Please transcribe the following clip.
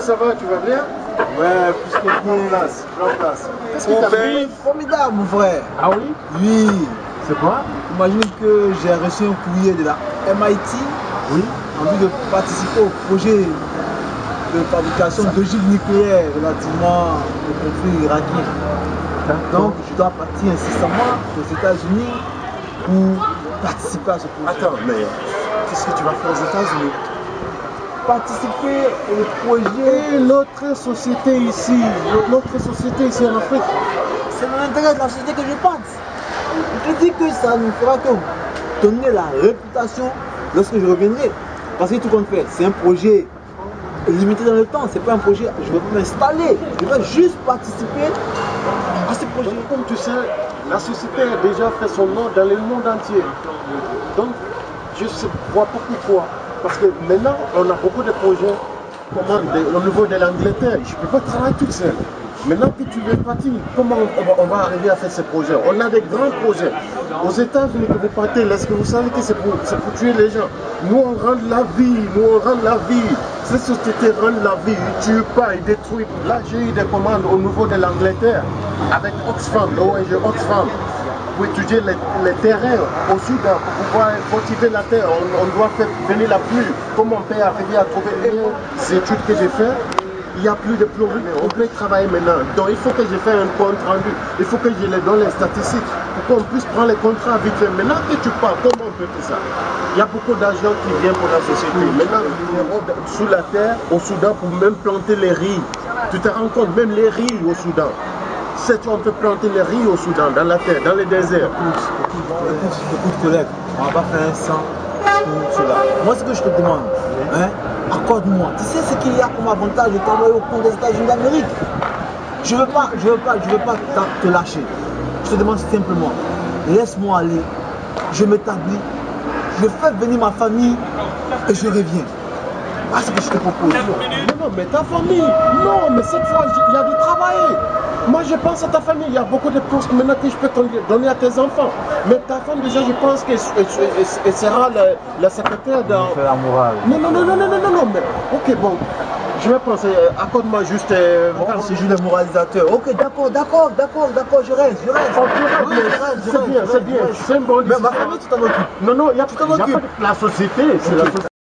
ça va Tu vas bien Ouais, plus que bien. place, place. Qu'est-ce Mon t'arrive frère, formidable, mon frère. Ah oui Oui. C'est quoi Imagine que j'ai reçu un courrier de la MIT Oui. en vue de participer au projet de fabrication d'ogives nucléaires relativement au conflit irakien. Donc, je dois partir incessamment aux États-Unis pour participer à ce projet. Attends, mais qu'est-ce que tu vas faire aux États-Unis? Participer au projet, Et notre société ici, notre société ici en Afrique, c'est dans l'intérêt de la société que je pense. Je dis que ça ne fera que donner la réputation lorsque je reviendrai. Parce que tout compte fait, c'est un projet limité dans le temps, c'est pas un projet, je ne vais m'installer, je vais juste participer à ce projet. comme tu sais, la société a déjà fait son nom dans le monde entier. Donc, je ne vois pas pourquoi. Parce que maintenant, on a beaucoup de projets au niveau de l'Angleterre. Je ne peux pas travailler toute seule. Maintenant que tu veux partir, comment on va, arriver à faire ces projets? On a des grands projets. Aux États-Unis, que vous partez, est-ce que vous savez que c'est pour, c'est pour tuer les gens? Nous, on rend la vie, nous, on rend la vie. Ces sociétés rendent la vie, ils ne tuent pas, ils détruisent. Là, j'ai eu des commandes au niveau de l'Angleterre avec Oxfam, l'ONG Oxfam pour étudier les, les terrains au Soudan, pour pouvoir cultiver la terre. On, doit faire venir la pluie. Comment on peut arriver à trouver les études que j'ai faites? Il n'y a plus de plomberie, on peut travailler maintenant. Donc il faut que je fasse un compte rendu. Il faut que je les donne les statistiques pour qu'on puisse prendre les contrats vite fait. Maintenant que tu pars, comment on peut faire ça? Il y a beaucoup d'argent qui vient pour la société. Maintenant, sous la terre au Soudan pour même planter les riz. Tu te rends compte, même les riz au Soudan. C'est on peut planter les riz au Soudan, dans la terre, dans les déserts. Écoute, écoute, collègue, on va pas faire un sang pour cela. Moi, ce que je te demande, hein, accorde-moi. Tu sais ce qu'il y a comme avantage de travailler au compte des États-Unis d'Amérique Je veux pas, je veux pas, je veux pas te lâcher. Je te demande simplement, laisse-moi aller, je m'établis, je fais venir ma famille et je reviens. Voilà ce que je te propose. Non, non, mais ta famille, non, mais cette fois, il y a du travail. Moi, je pense à ta famille. Il y a beaucoup de postes maintenant que je peux donner à tes enfants. Mais ta femme, déjà, je pense qu'elle elle- elle sera la, la secrétaire. Fais la morale. Non, non, non, non, non, non, non, non, mais ok, bon. Je vais penser, euh, accorde-moi juste. euh, Bon, c'est juste le moralisateur. Ok, d'accord, d'accord, d'accord, d'accord, je reste, je reste. Oh, Oui, c'est bien, c'est bien, c'est bonne Mais ma famille, tu t'en occupes. Non, non, il n'y a, y a pas de- la société, c'est la société.